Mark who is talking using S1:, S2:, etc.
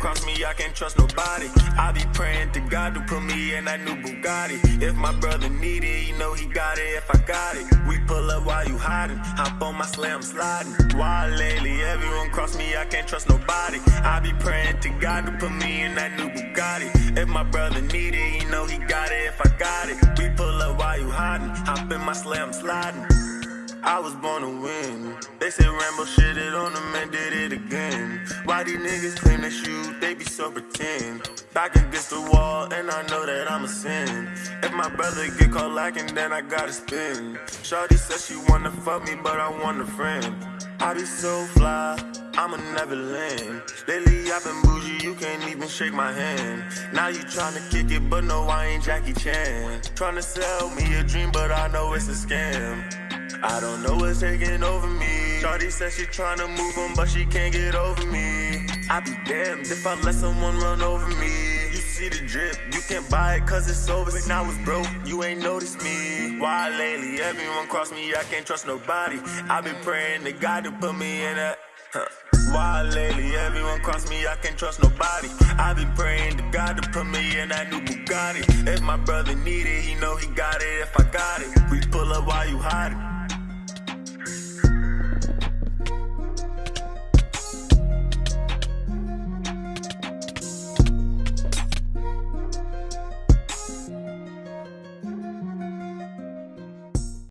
S1: cross me, I can't trust nobody. I be praying to God to put me in that new Bugatti. If my brother need it, you know he got it if I got it. We pull up while you hiding, hop on my slam sliding. Why lately, everyone cross me, I can't trust nobody. I be praying to God to put me in that new Bugatti. If my brother need it, you know he got it if I got it. We pull up while you hiding, hop in my slam sliding. I was born to win. They said Rambo shit it on them and did it again. Why these niggas claim they shoot, they be so pretend. Back against the wall, and I know that I'm a sin. If my brother get caught lacking, then I gotta spin. Shawty said she wanna fuck me, but I want a friend. I be so fly, I'm a Neverland. Lately I've been bougie, you can't even shake my hand. Now you tryna kick it, but no, I ain't Jackie Chan. Tryna sell me a dream, but I know it's a scam. I don't know what's taking over me. Shorty said she tryna move on, but she can't get over me. I be damned if I let someone run over me. You see the drip, you can't buy it cause it's over. Now it's broke, you ain't noticed me. Why lately everyone cross me, I can't trust nobody. I been praying to God to put me in that. Huh. Why lately everyone cross me, I can't trust nobody. I been praying to God to put me in that new Bugatti. If my brother need it, he know he got it if I got it. We pull up while you hide.